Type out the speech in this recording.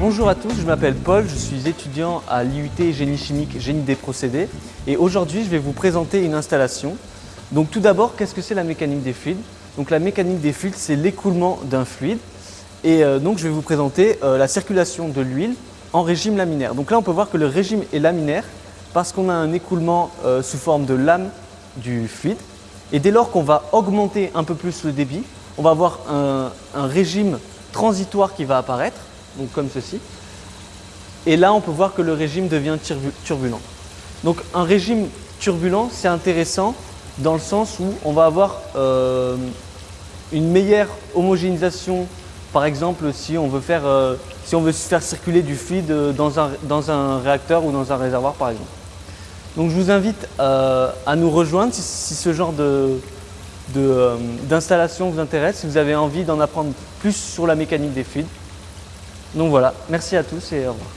Bonjour à tous, je m'appelle Paul, je suis étudiant à l'IUT Génie chimique, Génie des procédés et aujourd'hui je vais vous présenter une installation. Donc tout d'abord, qu'est-ce que c'est la mécanique des fluides? Donc la mécanique des fluides, c'est l'écoulement d'un fluide et euh, donc je vais vous présenter euh, la circulation de l'huile en régime laminaire. Donc là on peut voir que le régime est laminaire parce qu'on a un écoulement euh, sous forme de lame du fluide et dès lors qu'on va augmenter un peu plus le débit, on va avoir un, régime transitoire qui va apparaître donc comme ceci. Et là, on peut voir que le régime devient turbulent. Donc un régime turbulent, c'est intéressant dans le sens où on va avoir euh, une meilleure homogénéisation. Par exemple, si on veut faire, euh, circuler du fluide dans un, dans un, réacteur ou dans un réservoir, par exemple. Donc je vous invite euh, à nous rejoindre si, si ce genre d'installation vous intéresse, si vous avez envie d'en apprendre plus sur la mécanique des fluides. Donc voilà, merci à tous et au revoir.